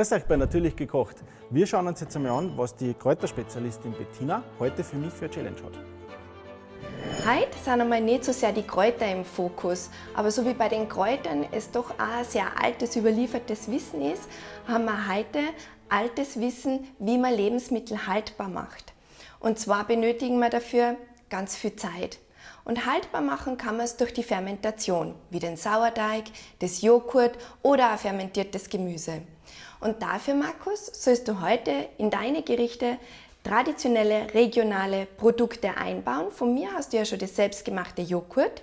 Grüß euch bei Natürlich gekocht. Wir schauen uns jetzt einmal an, was die Kräuterspezialistin Bettina heute für mich für eine Challenge hat. Heute sind einmal nicht so sehr die Kräuter im Fokus, aber so wie bei den Kräutern es doch auch ein sehr altes, überliefertes Wissen ist, haben wir heute altes Wissen, wie man Lebensmittel haltbar macht. Und zwar benötigen wir dafür ganz viel Zeit. Und haltbar machen kann man es durch die Fermentation, wie den Sauerteig, das Joghurt oder auch fermentiertes Gemüse. Und dafür, Markus, sollst du heute in deine Gerichte traditionelle regionale Produkte einbauen. Von mir hast du ja schon das selbstgemachte Joghurt,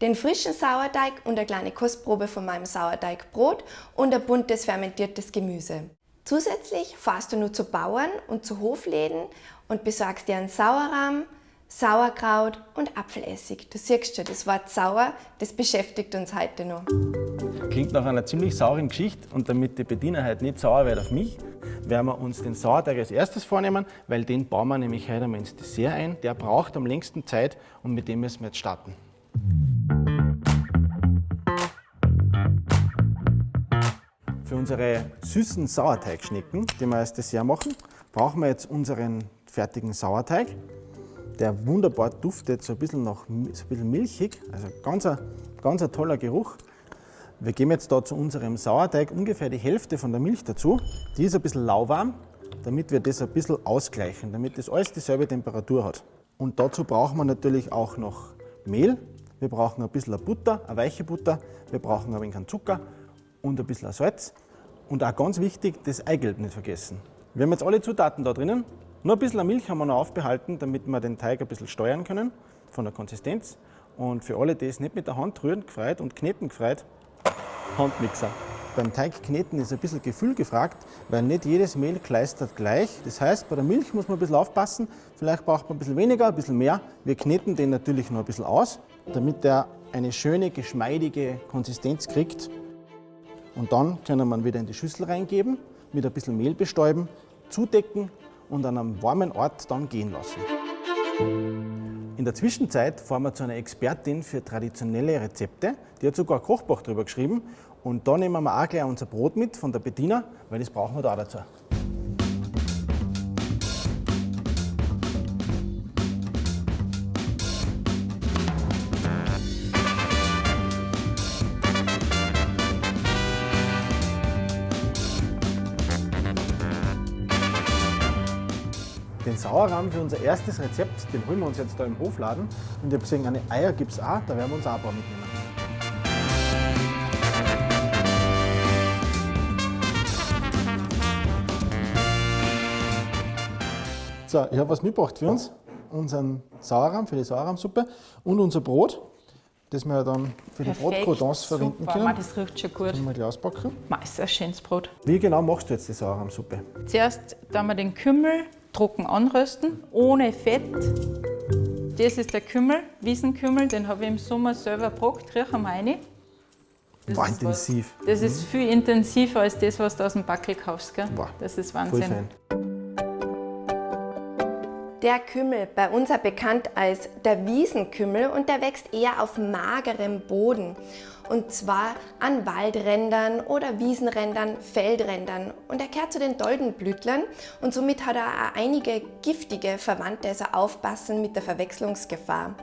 den frischen Sauerteig und eine kleine Kostprobe von meinem Sauerteigbrot und ein buntes fermentiertes Gemüse. Zusätzlich fahrst du nur zu Bauern und zu Hofläden und besorgst dir einen Sauerrahm, Sauerkraut und Apfelessig. Du siehst schon, das Wort sauer, das beschäftigt uns heute noch. Klingt nach einer ziemlich sauren Geschichte und damit die Bediener heute nicht sauer wird auf mich, werden wir uns den Sauerteig als erstes vornehmen, weil den bauen wir nämlich heute einmal ins Dessert ein. Der braucht am längsten Zeit und mit dem müssen wir jetzt starten. Für unsere süßen Sauerteigschnecken, die wir als Dessert machen, brauchen wir jetzt unseren fertigen Sauerteig der wunderbar duftet, so ein bisschen, nach, so ein bisschen milchig, also ganz ein, ganz ein toller Geruch. Wir geben jetzt da zu unserem Sauerteig ungefähr die Hälfte von der Milch dazu. Die ist ein bisschen lauwarm, damit wir das ein bisschen ausgleichen, damit das alles dieselbe Temperatur hat. Und dazu brauchen wir natürlich auch noch Mehl. Wir brauchen ein bisschen Butter, eine weiche Butter. Wir brauchen ein wenig Zucker und ein bisschen Salz. Und auch ganz wichtig, das Eigelb nicht vergessen. Wir haben jetzt alle Zutaten da drinnen. Nur ein bisschen Milch haben wir noch aufbehalten, damit wir den Teig ein bisschen steuern können von der Konsistenz. Und für alle, die es nicht mit der Hand rühren gefreut und kneten gefreut, Handmixer. Beim Teigkneten ist ein bisschen Gefühl gefragt, weil nicht jedes Mehl kleistert gleich. Das heißt, bei der Milch muss man ein bisschen aufpassen. Vielleicht braucht man ein bisschen weniger, ein bisschen mehr. Wir kneten den natürlich noch ein bisschen aus, damit er eine schöne, geschmeidige Konsistenz kriegt. Und dann können wir ihn wieder in die Schüssel reingeben, mit ein bisschen Mehl bestäuben, zudecken und an einem warmen Ort dann gehen lassen. In der Zwischenzeit fahren wir zu einer Expertin für traditionelle Rezepte. Die hat sogar ein Kochbuch darüber geschrieben. Und da nehmen wir auch gleich unser Brot mit von der Bediener, weil das brauchen wir da auch dazu. Sauerrahm für unser erstes Rezept, den holen wir uns jetzt da im Hofladen. Und ich habe gesehen, eine Eier gibt es auch, da werden wir uns auch ein paar mitnehmen. So, ich habe was mitgebracht für uns. Unseren Sauerrahm für die Sauerrahmsuppe und unser Brot, das wir dann für die Brotcroutons verwenden können. Super, das riecht schon gut. Mal gleich auspacken. Ma, ist ein schönes Brot. Wie genau machst du jetzt die Sauerrahmsuppe? Zuerst tun wir den Kümmel trocken anrösten, ohne Fett. Das ist der Kümmel, Wiesenkümmel, den habe ich im Sommer selber gebrockt, riechen wir rein. Das War ist intensiv. Was, das ist viel intensiver als das, was du aus dem Backel kaufst. Gell? Boah, das ist Wahnsinn. Der Kümmel, bei uns bekannt als der Wiesenkümmel und der wächst eher auf magerem Boden. Und zwar an Waldrändern oder Wiesenrändern, Feldrändern. Und er gehört zu den Doldenblütlern und somit hat er auch einige giftige Verwandte, also aufpassen mit der Verwechslungsgefahr.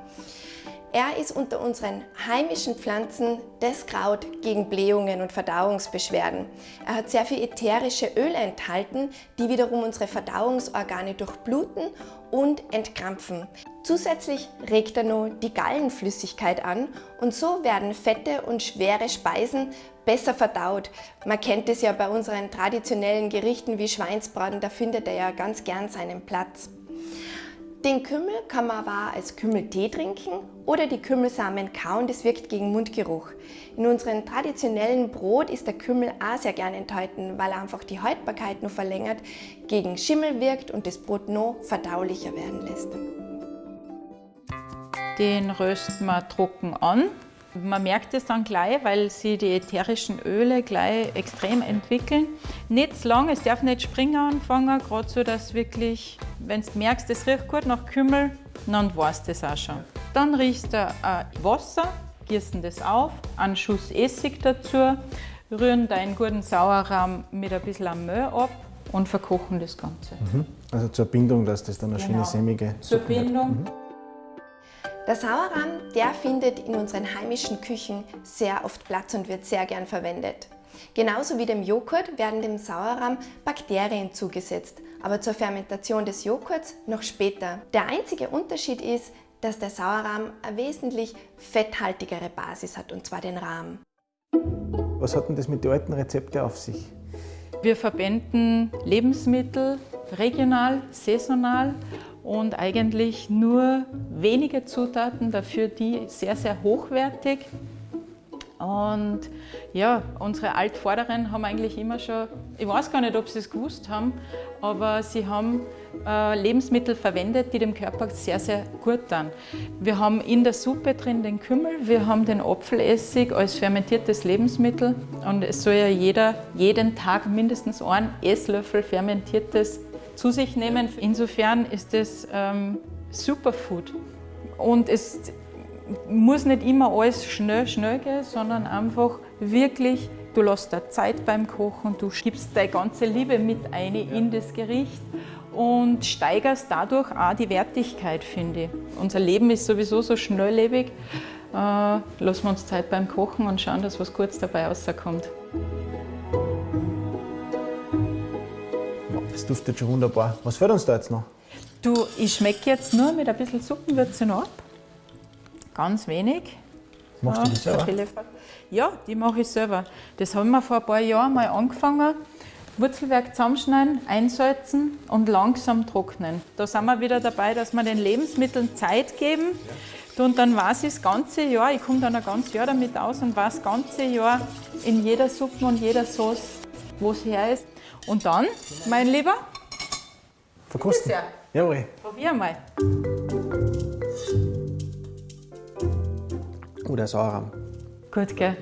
Er ist unter unseren heimischen Pflanzen das Kraut gegen Blähungen und Verdauungsbeschwerden. Er hat sehr viel ätherische Öle enthalten, die wiederum unsere Verdauungsorgane durchbluten und entkrampfen. Zusätzlich regt er noch die Gallenflüssigkeit an und so werden fette und schwere Speisen besser verdaut. Man kennt es ja bei unseren traditionellen Gerichten wie Schweinsbraten, da findet er ja ganz gern seinen Platz. Den Kümmel kann man aber als Kümmeltee trinken oder die Kümmelsamen kauen, das wirkt gegen Mundgeruch. In unserem traditionellen Brot ist der Kümmel auch sehr gern enthalten, weil er einfach die Haltbarkeit noch verlängert, gegen Schimmel wirkt und das Brot noch verdaulicher werden lässt. Den rösten wir trocken an. Man merkt es dann gleich, weil sie die ätherischen Öle gleich extrem entwickeln. Nicht zu lang, es darf nicht springen anfangen, gerade so, dass wirklich, wenn du merkst, es riecht gut nach Kümmel, dann weißt du das auch schon. Dann riechst du äh, Wasser, gießen das auf, einen Schuss Essig dazu, rühren deinen guten Sauerrahm mit ein bisschen Mehl ab und verkochen das Ganze. Also zur Bindung, dass das dann eine schöne Genau. sämige Zur Suppe wird. Bindung. Der Sauerrahm, der findet in unseren heimischen Küchen sehr oft Platz und wird sehr gern verwendet. Genauso wie dem Joghurt werden dem Sauerrahm Bakterien zugesetzt, aber zur Fermentation des Joghurts noch später. Der einzige Unterschied ist, dass der Sauerrahm eine wesentlich fetthaltigere Basis hat, und zwar den Rahm. Was hat denn das mit den alten Rezepten auf sich? Wir verwenden Lebensmittel regional, saisonal und eigentlich nur wenige Zutaten, dafür die sehr, sehr hochwertig. Und ja, unsere Altvorderen haben eigentlich immer schon, ich weiß gar nicht, ob sie es gewusst haben, aber sie haben äh, Lebensmittel verwendet, die dem Körper sehr, sehr gut tun. Wir haben in der Suppe drin den Kümmel, wir haben den Apfelessig als fermentiertes Lebensmittel und es soll ja jeder jeden Tag mindestens einen Esslöffel fermentiertes zu sich nehmen. Insofern ist es ähm, Superfood. Und es muss nicht immer alles schnell, schnell gehen, sondern einfach wirklich, du lässt da Zeit beim Kochen, du gibst deine ganze Liebe mit ein in das Gericht und steigerst dadurch auch die Wertigkeit, finde ich. Unser Leben ist sowieso so schnelllebig. Äh, lassen wir uns Zeit beim Kochen und schauen, dass was Gutes dabei rauskommt. Duftet schon wunderbar. Was fällt uns da jetzt noch? Du, ich schmecke jetzt nur mit ein bisschen Suppenwürze noch ab. Ganz wenig. Machst du das der selber? Ja, die mache ich selber. Das haben wir vor ein paar Jahren mal angefangen. Wurzelwerk zusammenschneiden, einsalzen und langsam trocknen. Da sind wir wieder dabei, dass wir den Lebensmitteln Zeit geben. Und dann weiß ich das ganze Jahr, ich komme dann ein ganzes Jahr damit aus und weiß das ganze Jahr in jeder Suppe und jeder Sauce, wo es her ist. Und dann, mein Lieber, Verkosten? Jawohl. probier mal. Oh, der Sauerrahm. Gut, gell?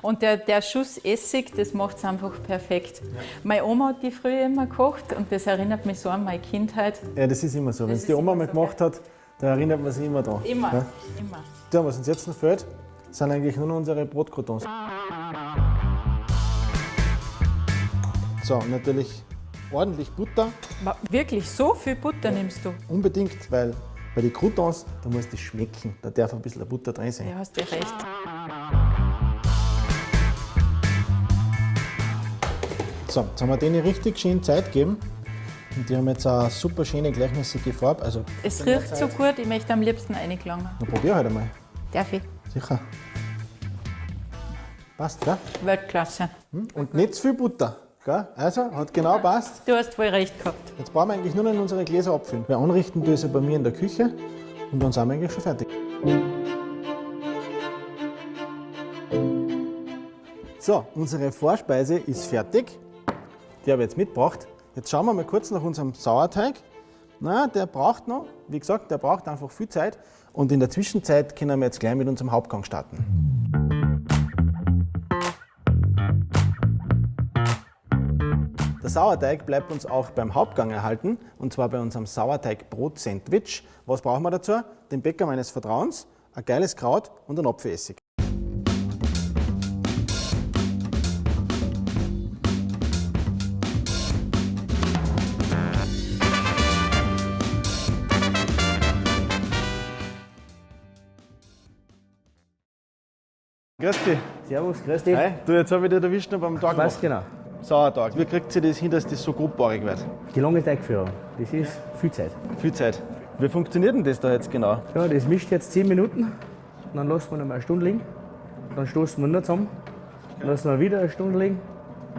Und der, der Schuss Essig, das macht es einfach perfekt. Meine Oma hat die früher immer gekocht und das erinnert mich so an meine Kindheit. Ja, das ist immer so. Wenn es die Oma mal so, gemacht hat, da erinnert man sich immer dran. Immer, Ja? immer. Ja, was uns jetzt noch fehlt, sind eigentlich nur noch unsere Brotcroutons. So, natürlich ordentlich Butter, Ma- Wirklich, so viel Butter nimmst du? unbedingt, weil bei den Croutons, da muss das schmecken. Da darf ein bisschen der Butter drin sein. Ja, hast du recht. So, jetzt haben wir denen richtig schön Zeit gegeben. Und die haben jetzt eine super schöne, gleichmäßige Farbe. Also, Es riecht so gut, ich möchte am liebsten reingelangen. dann probier halt einmal. Darf ich? Sicher. Passt, gell? Weltklasse. Und nicht zu viel Butter. Gell? Also, hat genau passt. Du hast voll recht gehabt. Jetzt brauchen wir eigentlich nur noch in unsere Gläser abfüllen. Wir anrichten sie bei mir in der Küche und dann sind wir eigentlich schon fertig. So, unsere Vorspeise ist fertig. Die habe ich jetzt mitgebracht. Jetzt schauen wir mal kurz nach unserem Sauerteig. Na, der braucht noch, wie gesagt, der braucht einfach viel Zeit. Und in der Zwischenzeit können wir jetzt gleich mit unserem Hauptgang starten. Der Sauerteig bleibt uns auch beim Hauptgang erhalten, und zwar bei unserem Sauerteig-Brot-Sandwich. Was brauchen wir dazu? Den Bäcker meines Vertrauens, ein geiles Kraut und einen Apfelessig. Grüß dich. Servus, grüß dich. Hi, du, jetzt habe ich dich erwischt noch beim Tag Was genau? Sauertag. Wie kriegt sie das hin, dass das so grobbarig wird? Die lange Teigführung. Das ist viel Zeit. Viel Zeit. Wie funktioniert denn das da jetzt genau? Ja, das mischt jetzt 10 Minuten. Dann lassen wir noch mal eine Stunde liegen. Dann stoßen wir nur zusammen. Dann lassen wir wieder eine Stunde liegen.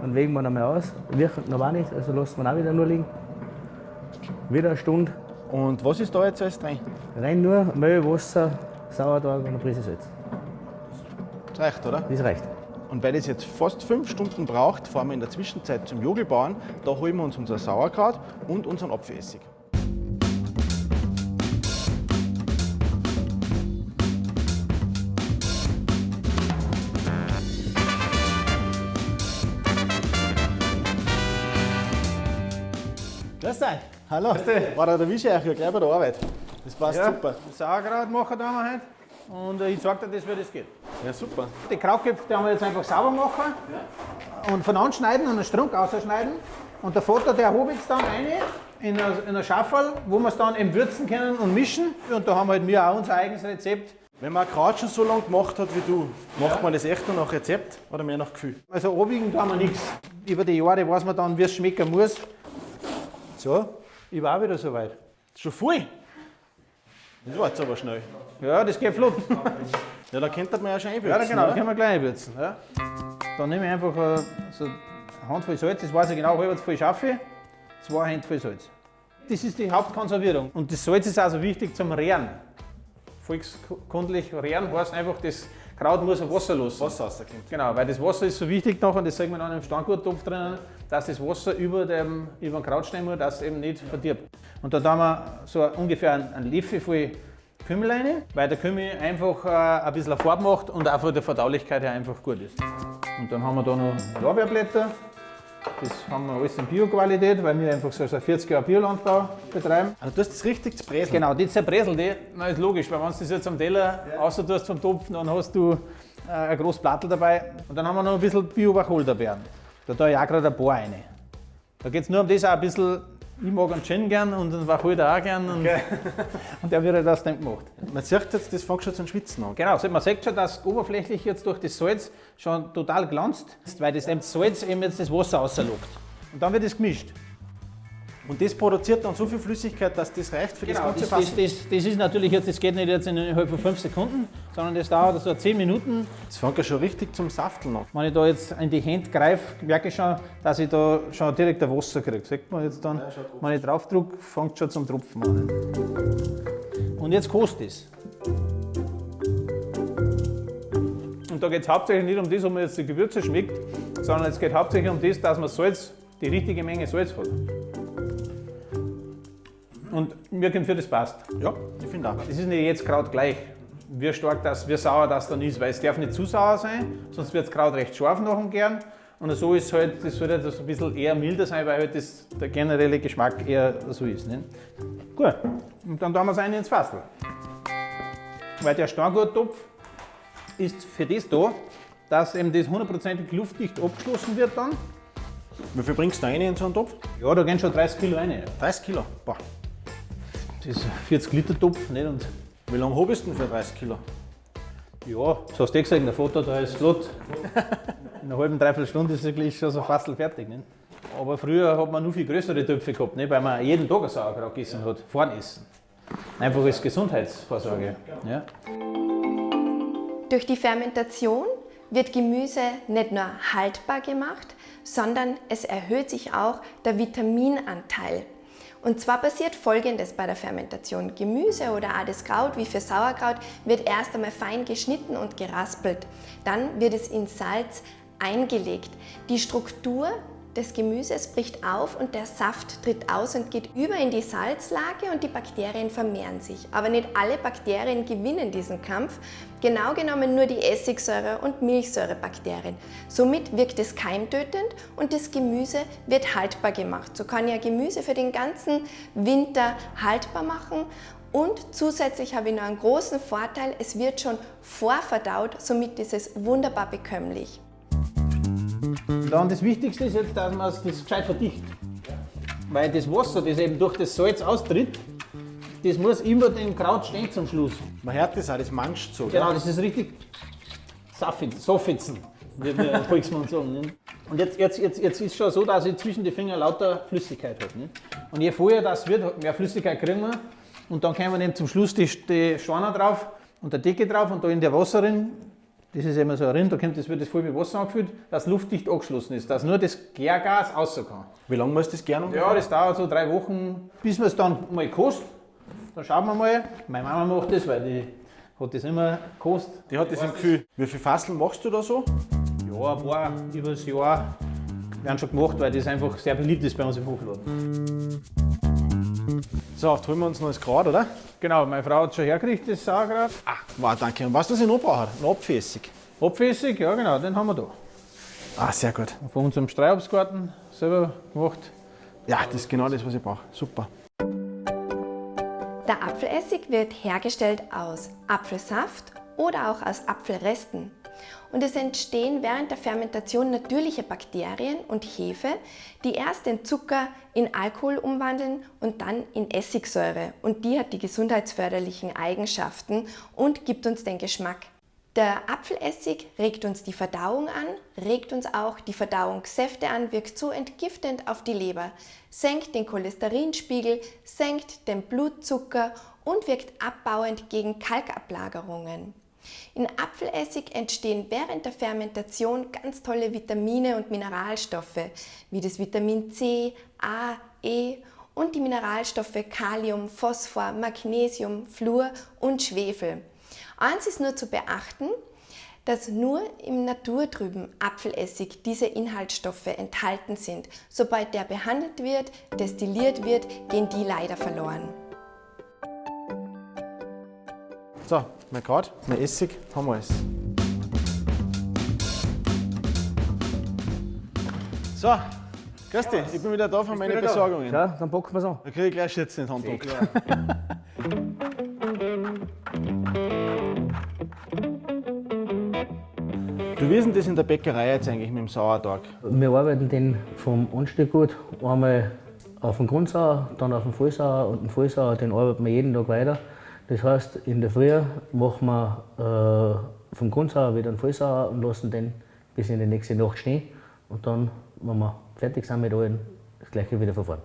Dann wägen wir noch mal aus. Wirkt noch auch nicht, also lassen wir auch wieder nur liegen. Wieder eine Stunde. Und was ist da jetzt alles drin? Rein nur Mehl, Wasser, Sauerteig und eine Prise Salz. Das reicht, oder? Das reicht. Und weil das jetzt fast fünf Stunden braucht, fahren wir in der Zwischenzeit zum Jogelbauern. Da holen wir uns unser Sauerkraut und unseren Apfelessig. Grüß dich. Hallo. War der erwische ich euch ja gleich bei der Arbeit. Das passt Ja, super. Sauerkraut machen da wir heute. Und äh, ich zeig dir das, wie das geht. Ja, super. Die Krautköpfe die haben wir jetzt einfach sauber machen und von anschneiden und einen Strunk ausschneiden. Und der Vater, der hob jetzt dann eine in einer in eine Schaufel, wo wir es dann eben würzen können und mischen. Und da haben halt wir auch unser eigenes Rezept. Wenn man Kraut schon so lange gemacht hat wie du, macht man das echt nur nach Rezept oder mehr nach Gefühl? Also abwiegen tun wir nichts. Über die Jahre weiß man dann, wie es schmecken muss. So, ich war auch wieder soweit. Schon voll? Das war jetzt aber schnell. Ja, das geht flott. Ja, da könnte man ja schon einwürzen. Ja, genau, da können wir gleich würzen. Ja. Dann nehme ich einfach äh, so eine Handvoll Salz, das weiß ich genau, halb voll schaffe, zwei Hände voll Salz. Das ist die Hauptkonservierung. Und das Salz ist also wichtig zum Rehren. Volkskundlich Rehren heißt einfach, das Kraut muss Wasser lassen. Wasser rauskommt. Genau, weil das Wasser ist so wichtig nachher, das sehen wir dann im Stangurttopf drinnen, dass das Wasser über dem, über den Krautstein muss, dass es eben nicht verdirbt. Und da tun wir so ungefähr einen, einen Löffel voll Kümmel rein, weil der Kümmel einfach äh, ein bisschen Farbe macht und auch von der Verdaulichkeit her einfach gut ist. Und dann haben wir da noch Lorbeerblätter. Das haben wir alles in Bio-Qualität, weil wir einfach so seit 40 Jahren Biolandbau betreiben. Also du hast das richtig zu Bräseln. Genau, die zerbreselt die. Na, ist logisch, weil wenn du das jetzt am Teller ja. außer tust vom Topf, dann hast du äh, ein großes Plattel dabei. Und dann haben wir noch ein bisschen Bio-Wacholderbeeren. Da tue ich auch gerade ein paar rein. Da geht es nur um das auch ein bisschen, ich mag einen Gin gern und einen Wacholder auch gern. Und, und der wird halt aus dem gemacht. Man sieht jetzt, das fängt schon zum Schwitzen an. Genau, man sieht schon, dass oberflächlich jetzt durch das Salz schon total glanzt, weil das, das Salz eben jetzt das Wasser rauslockt. Und dann wird es gemischt. Und das produziert dann so viel Flüssigkeit, dass das reicht für das Genau, ganze das, Fass. das, das, das ist natürlich jetzt, das geht nicht jetzt innerhalb von 5 Sekunden, sondern das dauert so 10 Minuten. Das fängt ja schon richtig zum Safteln an. Wenn ich da jetzt in die Hände greife, merke ich schon, dass ich da schon direkt ein Wasser kriege. Sieht man jetzt dann, wenn ich drauf drücke, fängt schon zum Tropfen an. Und jetzt kostet es. Und da geht es hauptsächlich nicht um das, ob man jetzt die Gewürze schmeckt, sondern es geht hauptsächlich um das, dass man Salz, die richtige Menge Salz hat. Und mir kommt für das passt. Ja, ich finde auch. Das ist nicht jetzt Kraut gleich. Wie stark das, wie sauer das dann ist, weil es darf nicht zu sauer sein, sonst wird das Kraut recht scharf nach dem Gern. Und so ist halt, das sollte halt ein bisschen eher milder sein, weil halt das, der generelle Geschmack eher so ist. Nicht? Gut, und dann tun wir es rein ins Fassel. Weil der Stangurttopf ist für das da, dass eben das hundertprozentig luftdicht abgeschlossen wird dann. Wie viel bringst du rein in so einen Topf? Ja, da gehen schon 30 Kilo rein. 30 Kilo. Boah. Das ist ein 40 Liter Topf. Nicht? Und Wie lange habe ich denn für 30 Kilo? Ja, das hast du eh gesagt, der Foto da ist flott. In einer halben, dreiviertel Stunde ist eigentlich schon so fast fertig. Nicht? Aber früher hat man nur viel größere Töpfe gehabt, nicht? weil man jeden Tag ein Sauerkraut gegessen hat, vorn essen. Einfach als Gesundheitsvorsorge. Ja. Durch die Fermentation wird Gemüse nicht nur haltbar gemacht, sondern es erhöht sich auch der Vitaminanteil. Und zwar passiert folgendes bei der Fermentation. Gemüse oder auch das Kraut, wie für Sauerkraut, wird erst einmal fein geschnitten und geraspelt. Dann wird es in Salz eingelegt. Die Struktur des Gemüses bricht auf und der Saft tritt aus und geht über in die Salzlage und die Bakterien vermehren sich. Aber nicht alle Bakterien gewinnen diesen Kampf, genau genommen nur die Essigsäure- und Milchsäurebakterien. Somit wirkt es keimtötend und das Gemüse wird haltbar gemacht. So kann ja Gemüse für den ganzen Winter haltbar machen und zusätzlich habe ich noch einen großen Vorteil, es wird schon vorverdaut, somit ist es wunderbar bekömmlich. Dann das Wichtigste ist jetzt, dass man das gescheit verdichtet. Weil das Wasser, das eben durch das Salz austritt, das muss immer dem Kraut stehen zum Schluss. Man hört das auch, das manscht so. Genau, das ist richtig Soffitzen, wie der Volksmund sagen. Nicht? Und jetzt, jetzt, jetzt, jetzt ist schon so, dass ich zwischen den Fingern lauter Flüssigkeit habe. Nicht? Und je vorher das wird, mehr Flüssigkeit kriegen wir. Und dann können wir dann zum Schluss die, die Schwaner drauf und der Decke drauf und da in der Wasser drin, das ist immer so ein Rind, da kommt das, wird das voll mit Wasser angefüllt, dass luftdicht angeschlossen ist, dass nur das Gärgas raus kann. Wie lange muss das gerne ungefähr? Ja, das dauert so drei Wochen, bis man es dann mal kostet. Dann schauen wir mal. Meine Mama macht das, weil die hat das immer gekostet. Die hat das im Gefühl. Wie viele Fasseln machst du da so? Ja, ein paar über das Jahr werden schon gemacht, weil das einfach sehr beliebt ist bei uns im Hofladen. So, jetzt holen wir uns noch das Kraut, oder? Genau, meine Frau hat schon hergekriegt, das Sauerkraut. Ah, wow, danke. Und was das ich noch brauche? Ein Apfelessig. Apfelessig, ja genau, den haben wir da. Ah, sehr gut. Von unserem Streuobstgarten selber gemacht. Ja, das ist genau das, was ich brauche. Super. Der Apfelessig wird hergestellt aus Apfelsaft oder auch aus Apfelresten. Und es entstehen während der Fermentation natürliche Bakterien und Hefe, die erst den Zucker in Alkohol umwandeln und dann in Essigsäure. Und die hat die gesundheitsförderlichen Eigenschaften und gibt uns den Geschmack. Der Apfelessig regt uns die Verdauung an, regt uns auch die Verdauungssäfte an, wirkt so entgiftend auf die Leber, senkt den Cholesterinspiegel, senkt den Blutzucker und wirkt abbauend gegen Kalkablagerungen. In Apfelessig entstehen während der Fermentation ganz tolle Vitamine und Mineralstoffe, wie das Vitamin C, A, E und die Mineralstoffe Kalium, Phosphor, Magnesium, Fluor und Schwefel. Eins ist nur zu beachten, dass nur im naturtrüben Apfelessig diese Inhaltsstoffe enthalten sind. Sobald der behandelt wird, destilliert wird, gehen die leider verloren. So, mein Grad, mein Essig, haben wir es. So, grüß dich, ich bin wieder da von meinen Besorgungen. Ja, dann packen wir es an. Da kriege ich gleich Schütze in die Hand gedruckt. Du, wie ist denn das in der Bäckerei jetzt eigentlich mit dem Sauertag? Wir arbeiten den vom Anstieggut einmal auf den Grundsauer, dann auf den Vollsauer und den Vollsauer, den arbeiten wir jeden Tag weiter. Das heißt, in der Früh machen wir äh, vom Grundsauer wieder einen Vollsauer und lassen den bis in die nächste Nacht stehen. Und dann, wenn wir fertig sind mit allen, das gleiche wieder verfahren.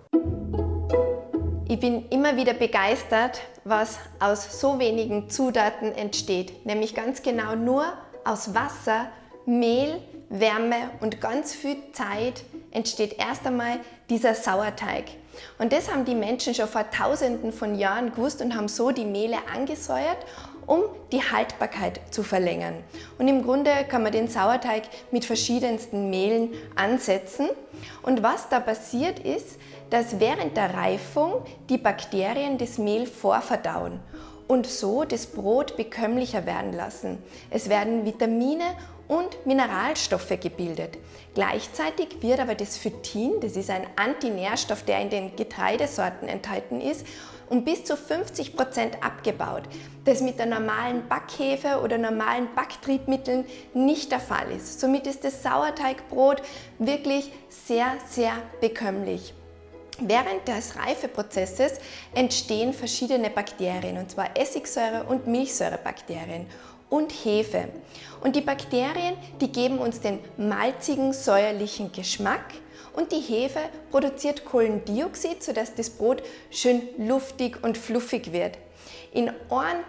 Ich bin immer wieder begeistert, was aus so wenigen Zutaten entsteht, nämlich ganz genau nur aus Wasser, Mehl, Wärme und ganz viel Zeit entsteht erst einmal dieser Sauerteig. Und das haben die Menschen schon vor tausenden von Jahren gewusst und haben so die Mehle angesäuert, um die Haltbarkeit zu verlängern. Und im Grunde kann man den Sauerteig mit verschiedensten Mehlen ansetzen. Und was da passiert ist, dass während der Reifung die Bakterien das Mehl vorverdauen und so das Brot bekömmlicher werden lassen. Es werden Vitamine und Mineralstoffe gebildet. Gleichzeitig wird aber das Phytin, das ist ein Antinährstoff, der in den Getreidesorten enthalten ist, um bis zu 50 Prozent abgebaut, das mit der normalen Backhefe oder normalen Backtriebmitteln nicht der Fall ist. Somit ist das Sauerteigbrot wirklich sehr, sehr bekömmlich. Während des Reifeprozesses entstehen verschiedene Bakterien, und zwar Essigsäure- und Milchsäurebakterien und Hefe. Und die Bakterien, die geben uns den malzigen, säuerlichen Geschmack und die Hefe produziert Kohlendioxid, sodass das Brot schön luftig und fluffig wird. In 1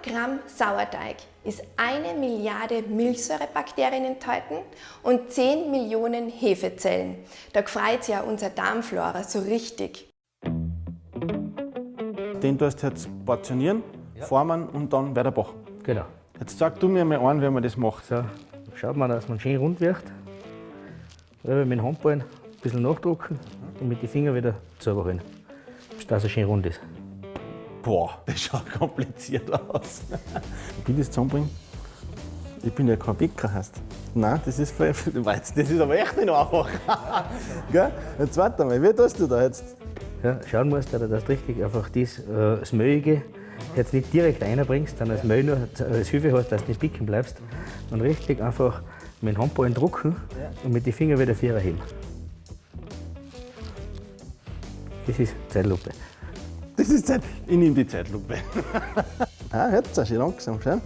Gramm Sauerteig ist eine Milliarde Milchsäurebakterien enthalten und 10 Millionen Hefezellen. Da freut sich ja unser Darmflora so richtig. Den tust du jetzt portionieren, formen und dann weiter backen. Genau. Jetzt sag du mir mal an, wie man das macht. So, schaut man, dass man schön rund wird. Selber mit dem Handballen ein bisschen nachdrucken und mit den Fingern wieder zusammenholen, dass er schön rund ist. Boah, das schaut kompliziert aus. Wie ich das zusammenbringe? Ich bin ja kein Bäcker, heißt. Nein, das ist, voll- das ist aber echt nicht einfach. Gell? Jetzt warte mal, wie tust du da jetzt? Ja, schauen musst, dass du das richtig einfach das, äh, das Möhige jetzt nicht direkt reinbringst, dann das Mehl nur als Hilfe hast, dass du nicht picken bleibst. Und richtig einfach mit dem Handballen drucken und mit den Fingern wieder Vierer heben. Das ist Zeitlupe. Das ist Zeit. Ich nehme die Zeitlupe. ah, jetzt auch schön langsam, schau.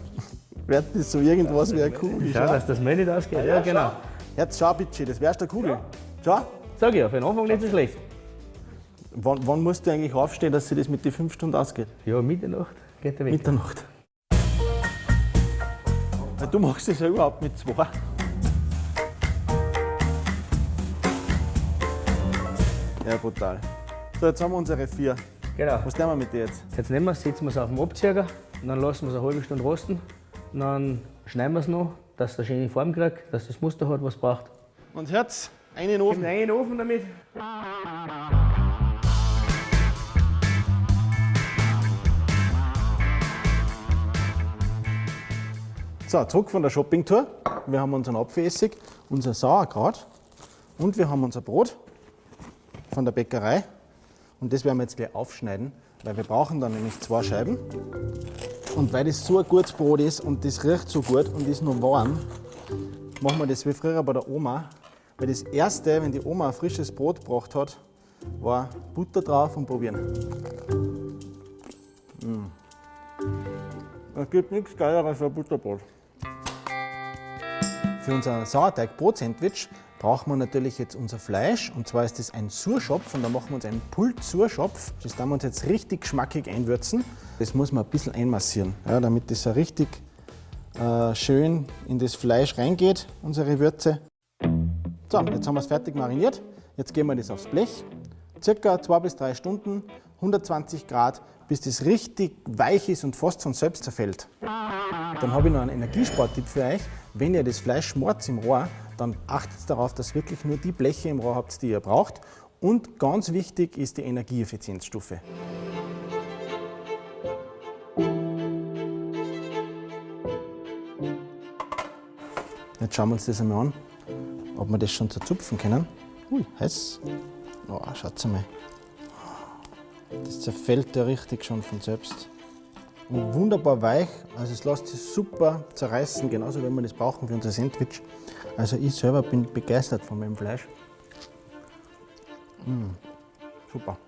Wird das so irgendwas wie eine Kugel? Schau, dass das Mehl nicht ausgeht. Ja, genau. Jetzt schau bitte, das wärst der Kugel. Schau. Sag ich ja, für den Anfang nicht so schlecht. Wann, wann musst du eigentlich aufstehen, dass sich das mit den fünf Stunden ausgeht? Ja, Mitternacht geht der weg. Mitternacht. Du machst das ja überhaupt mit zwei. Ja, brutal. So, jetzt haben wir unsere vier. Genau. Was tun wir mit dir jetzt? Jetzt nehmen wir es, setzen wir es auf den Abzieher, und dann lassen wir es eine halbe Stunde rosten. Dann schneiden wir es noch, dass es eine schöne Form kriegt, dass das Muster hat, was es braucht. Und Herz, einen Ofen. Nein, in den Ofen damit. So, zurück von der Shoppingtour. Wir haben unseren Apfelessig, unser Sauerkraut und wir haben unser Brot von der Bäckerei. Und das werden wir jetzt gleich aufschneiden, weil wir brauchen dann nämlich zwei Scheiben. Und weil das so ein gutes Brot ist und das riecht so gut und ist noch warm, machen wir das wie früher bei der Oma. Weil das erste, wenn die Oma ein frisches Brot gebracht hat, war Butter drauf und probieren. Es gibt nichts Geileres als ein Butterbrot. Für unser Sauerteig-Brot-Sandwich brauchen wir natürlich jetzt unser Fleisch. Und zwar ist das ein Surschopf und da machen wir uns einen Pult-Surschopf. Das werden wir uns jetzt richtig geschmackig einwürzen. Das muss man ein bisschen einmassieren, ja, damit das so richtig äh, schön in das Fleisch reingeht, unsere Würze. So, jetzt haben wir es fertig mariniert. Jetzt geben wir das aufs Blech. Circa zwei bis drei Stunden, 120 Grad, bis das richtig weich ist und fast von selbst zerfällt. Dann habe ich noch einen Energiespartipp für euch. Wenn ihr das Fleisch schmort im Rohr, dann achtet darauf, dass wirklich nur die Bleche im Rohr habt, die ihr braucht. Und ganz wichtig ist die Energieeffizienzstufe. Jetzt schauen wir uns das einmal an, ob wir das schon zerzupfen können. Ui, heiß. Oh, schaut mal. Das zerfällt ja richtig schon von selbst. Und wunderbar weich, also es lässt sich super zerreißen, genauso wie wir das brauchen für unser Sandwich. Also ich selber bin begeistert von meinem Fleisch. Mmh, super.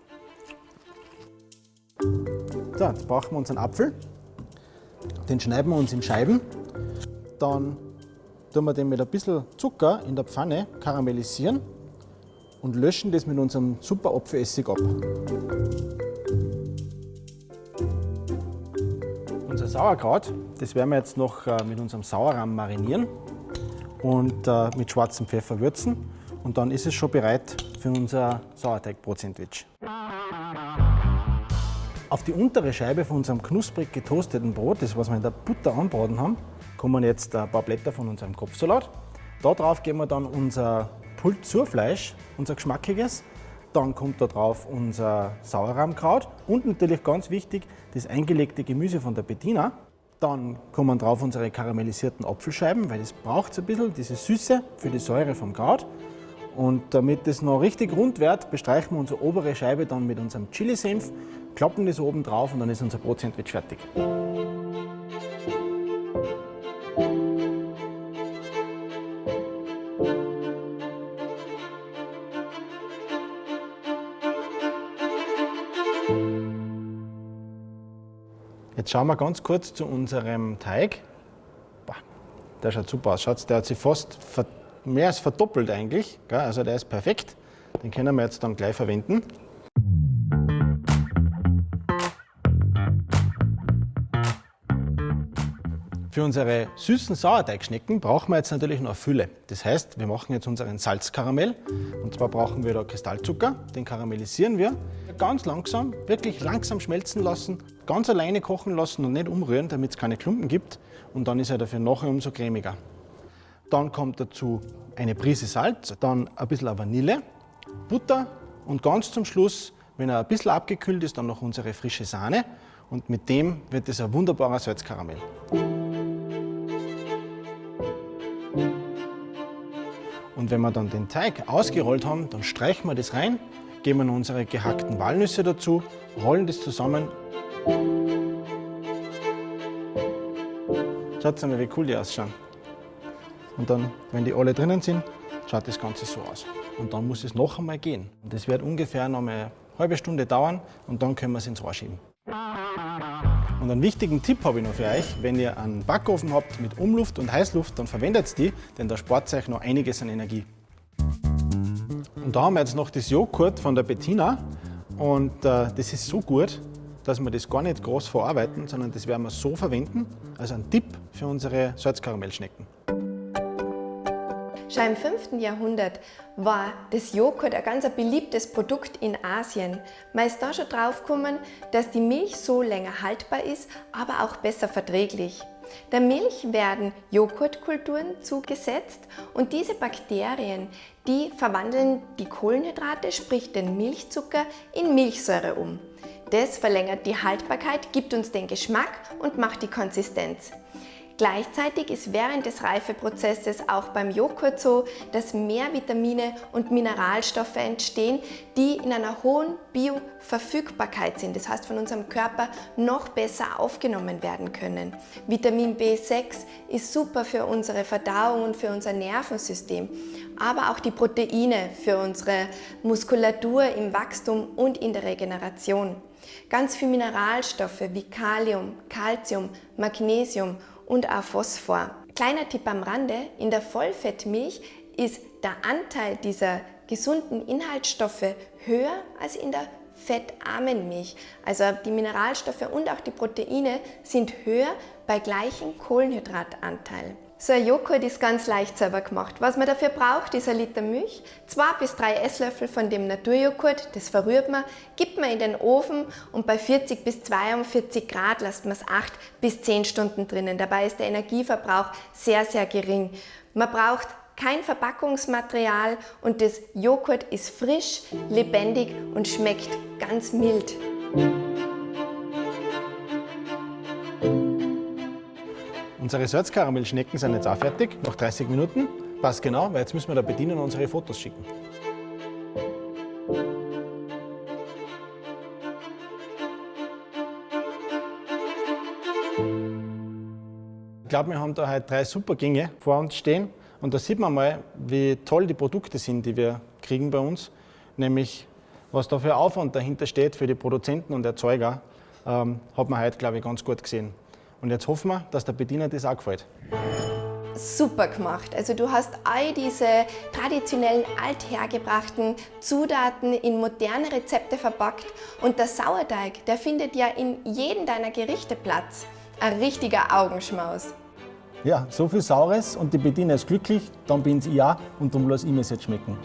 So, jetzt brauchen wir unseren Apfel. Den schneiden wir uns in Scheiben. Dann tun wir den mit ein bisschen Zucker in der Pfanne karamellisieren und löschen das mit unserem super Apfelessig ab. Unser Sauerkraut, das werden wir jetzt noch äh, mit unserem Sauerrahm marinieren und äh, mit schwarzem Pfeffer würzen. Und dann ist es schon bereit für unser Sauerteigbrot-Sandwich. Auf die untere Scheibe von unserem knusprig getoasteten Brot, das was wir in der Butter anbraten haben, kommen jetzt ein paar Blätter von unserem Kopfsalat. Da drauf geben wir dann unser Pulzurfleisch, unser geschmackiges. Dann kommt da drauf unser Sauerrahmkraut und natürlich ganz wichtig das eingelegte Gemüse von der Bettina. Dann kommen drauf unsere karamellisierten Apfelscheiben, weil das braucht es ein bisschen, diese Süße für die Säure vom Kraut. Und damit das noch richtig rund wird, bestreichen wir unsere obere Scheibe dann mit unserem Chili-Senf, klappen das oben drauf und dann ist unser Brotsandwich fertig. Schauen wir ganz kurz zu unserem Teig. Der schaut super aus. Schaut, der hat sich fast mehr als verdoppelt eigentlich. Also der ist perfekt. Den können wir jetzt dann gleich verwenden. Für unsere süßen Sauerteigschnecken brauchen wir jetzt natürlich noch Fülle. Das heißt, wir machen jetzt unseren Salzkaramell. Und zwar brauchen wir da Kristallzucker, den karamellisieren wir. Ganz langsam, wirklich langsam schmelzen lassen, ganz alleine kochen lassen und nicht umrühren, damit es keine Klumpen gibt. Und dann ist er dafür nachher umso cremiger. Dann kommt dazu eine Prise Salz, dann ein bisschen Vanille, Butter und ganz zum Schluss, wenn er ein bisschen abgekühlt ist, dann noch unsere frische Sahne. Und mit dem wird es ein wunderbarer Salzkaramell. Und wenn wir dann den Teig ausgerollt haben, dann streichen wir das rein, geben unsere gehackten Walnüsse dazu, rollen das zusammen. Schaut mal, wie cool die ausschauen. Und dann, wenn die alle drinnen sind, schaut das Ganze so aus. Und dann muss es noch einmal gehen. Das wird ungefähr noch eine halbe Stunde dauern und dann können wir es ins Rohr schieben. Und einen wichtigen Tipp habe ich noch für euch. Wenn ihr einen Backofen habt mit Umluft und Heißluft, dann verwendet die, denn da spart euch noch einiges an Energie. Und da haben wir jetzt noch das Joghurt von der Bettina. Und äh, das ist so gut, dass wir das gar nicht groß verarbeiten, sondern das werden wir so verwenden. Also ein Tipp für unsere Salzkaramellschnecken. Schon im 5. Jahrhundert war das Joghurt ein ganz beliebtes Produkt in Asien. Man ist da schon drauf gekommen, dass die Milch so länger haltbar ist, aber auch besser verträglich. Der Milch werden Joghurtkulturen zugesetzt und diese Bakterien, die verwandeln die Kohlenhydrate, sprich den Milchzucker, in Milchsäure um. Das verlängert die Haltbarkeit, gibt uns den Geschmack und macht die Konsistenz. Gleichzeitig ist während des Reifeprozesses auch beim Joghurt so, dass mehr Vitamine und Mineralstoffe entstehen, die in einer hohen Bioverfügbarkeit sind. Das heißt, von unserem Körper noch besser aufgenommen werden können. Vitamin B6 ist super für unsere Verdauung und für unser Nervensystem, aber auch die Proteine für unsere Muskulatur im Wachstum und in der Regeneration. Ganz viele Mineralstoffe wie Kalium, Calcium, Magnesium und auch Phosphor. Kleiner Tipp am Rande, in der Vollfettmilch ist der Anteil dieser gesunden Inhaltsstoffe höher als in der fettarmen Milch. Also die Mineralstoffe und auch die Proteine sind höher bei gleichem Kohlenhydratanteil. So ein Joghurt ist ganz leicht selber gemacht. Was man dafür braucht, ist ein Liter Milch, zwei bis drei Esslöffel von dem Naturjoghurt, das verrührt man, gibt man in den Ofen und bei 40 bis 42 Grad lasst man es 8 bis 10 Stunden drinnen. Dabei ist der Energieverbrauch sehr, sehr gering. Man braucht kein Verpackungsmaterial und das Joghurt ist frisch, lebendig und schmeckt ganz mild. Unsere Salzkaramellschnecken sind jetzt auch fertig, nach 30 Minuten. Passt genau, weil jetzt müssen wir da bedienen und unsere Fotos schicken. Ich glaube, wir haben da heute drei super Gänge vor uns stehen. Und da sieht man mal, wie toll die Produkte sind, die wir kriegen bei uns. Nämlich, was da für Aufwand dahinter steht für die Produzenten und Erzeuger, ähm, hat man heute, glaube ich, ganz gut gesehen. Und jetzt hoffen wir, dass der Bediener das auch gefällt. Super gemacht. Also du hast all diese traditionellen althergebrachten Zutaten in moderne Rezepte verpackt und der Sauerteig, der findet ja in jedem deiner Gerichte Platz. Ein richtiger Augenschmaus. Ja, so viel Saures und die Bediener ist glücklich, dann bin ich auch und darum lasse ich mir jetzt schmecken.